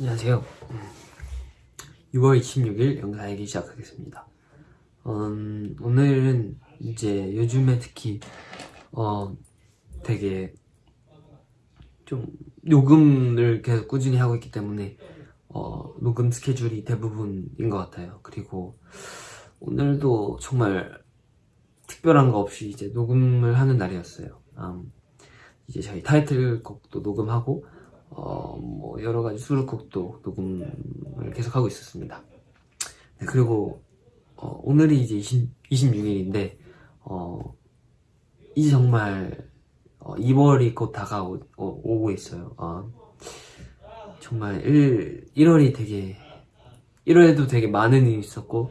안녕하세요. 6월 26일 영상이기 시작하겠습니다. 음, 오늘은 이제 요즘에 특히 어 되게 좀 녹음을 계속 꾸준히 하고 있기 때문에 어 녹음 스케줄이 대부분인 것 같아요. 그리고 오늘도 정말 특별한 거 없이 이제 녹음을 하는 날이었어요. 음, 이제 저희 타이틀곡도 녹음하고 어, 뭐 여러 가지 수록곡도 녹음을 계속 하고 있었습니다. 네, 그리고 어, 오늘이 이제 20, 26일인데 어, 이제 정말 어, 2월이 곧 다가오고 오, 있어요. 어, 정말 1, 1월이 되게 1월에도 되게 많은 일이 있었고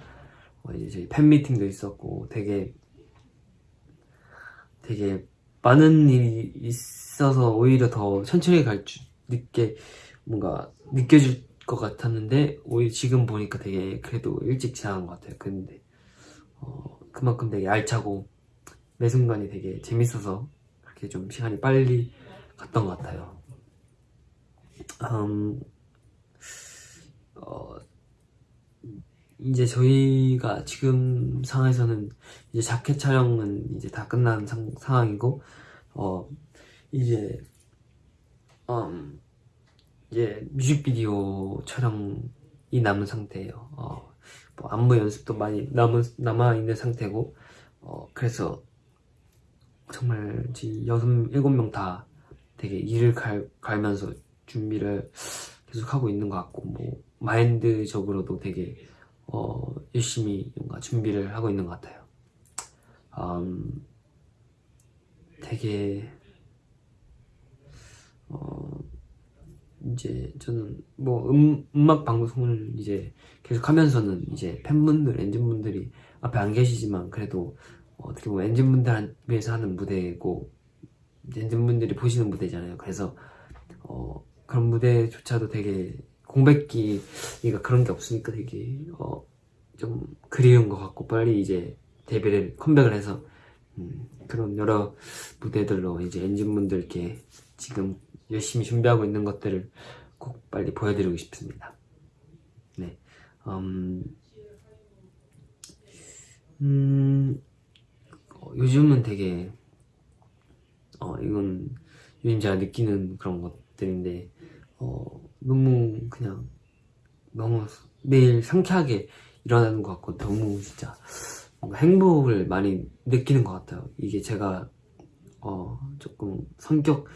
어, 이제 팬미팅도 있었고 되게 되게 많은 일이 있어서 오히려 더 천천히 갈 줄, 늦게 뭔가 느껴질 것 같았는데 오히려 지금 보니까 되게 그래도 일찍 지나간 것 같아요. 근데 어, 그만큼 되게 알차고 매 순간이 되게 재밌어서 그렇게 좀 시간이 빨리 갔던 것 같아요. 음, 어, 이제 저희가 지금 상황에서는 이제 자켓 촬영은 이제 다 끝난 상, 상황이고 어 이제 음 이제 뮤직비디오 촬영이 남은 상태예요. 어, 뭐 안무 연습도 많이 남은 남아 있는 상태고 어 그래서 정말 지금 여섯 일곱 명 다 되게 일을 갈, 갈면서 준비를 계속 하고 있는 것 같고 뭐 마인드적으로도 되게 어, 열심히 뭔가 준비를 하고 있는 것 같아요. 음, 되게 이제 저는 뭐 음, 음악 방송을 이제 계속 하면서는 이제 팬분들, 엔진분들이 앞에 안 계시지만 그래도 어떻게 보면 엔진분들 위해서 하는 무대고 엔진분들이 보시는 무대잖아요. 그래서 어, 그런 무대조차도 되게 공백기가 그런 게 없으니까 되게 어, 좀 그리운 것 같고 빨리 이제 데뷔를 컴백을 해서 음, 그런 여러 무대들로 이제 엔진분들께 지금 열심히 준비하고 있는 것들을 꼭 빨리 보여드리고 싶습니다. 네, 음, 음 어, 요즘은 되게 어 이건 요즘 제가 느끼는 그런 것들인데 어 너무 그냥 너무 매일 상쾌하게 일어나는 것 같고 너무 진짜 뭔가 행복을 많이 느끼는 것 같아요. 이게 제가 어 조금 성격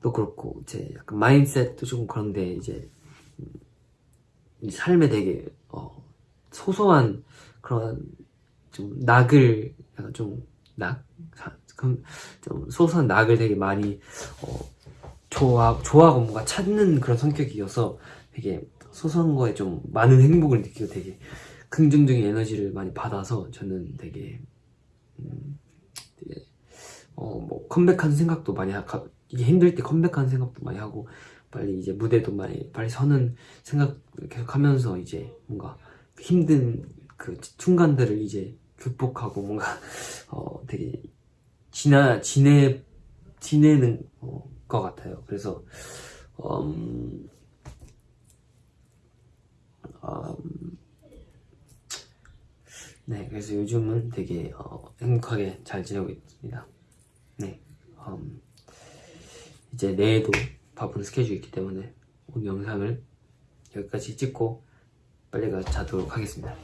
도 그렇고 제 약간 마인셋도 조금 그런데 이제 음, 삶에 되게 어 소소한 그런 좀 낙을 약간 좀 낙? 좀 소소한 낙을 되게 많이 어 좋아, 좋아하고 뭔가 찾는 그런 성격이어서 되게 소소한 거에 좀 많은 행복을 느끼고 되게 긍정적인 에너지를 많이 받아서 저는 되게, 음, 되게 어뭐 컴백하는 생각도 많이 하고 이게 힘들 때 컴백하는 생각도 많이 하고 빨리 이제 무대도 많이 빨리 서는 생각 계속 하면서 이제 뭔가 힘든 그 순간들을 이제 극복하고 뭔가 어 되게 지나 지내 지내는 어, 것 같아요. 그래서 음, 음, 네, 그래서 요즘은 되게 어, 행복하게 잘 지내고 있습니다. 네, 음, 이제 내일도 바쁜 스케줄이 있기 때문에 오늘 영상을 여기까지 찍고 빨리 가 자도록 하겠습니다.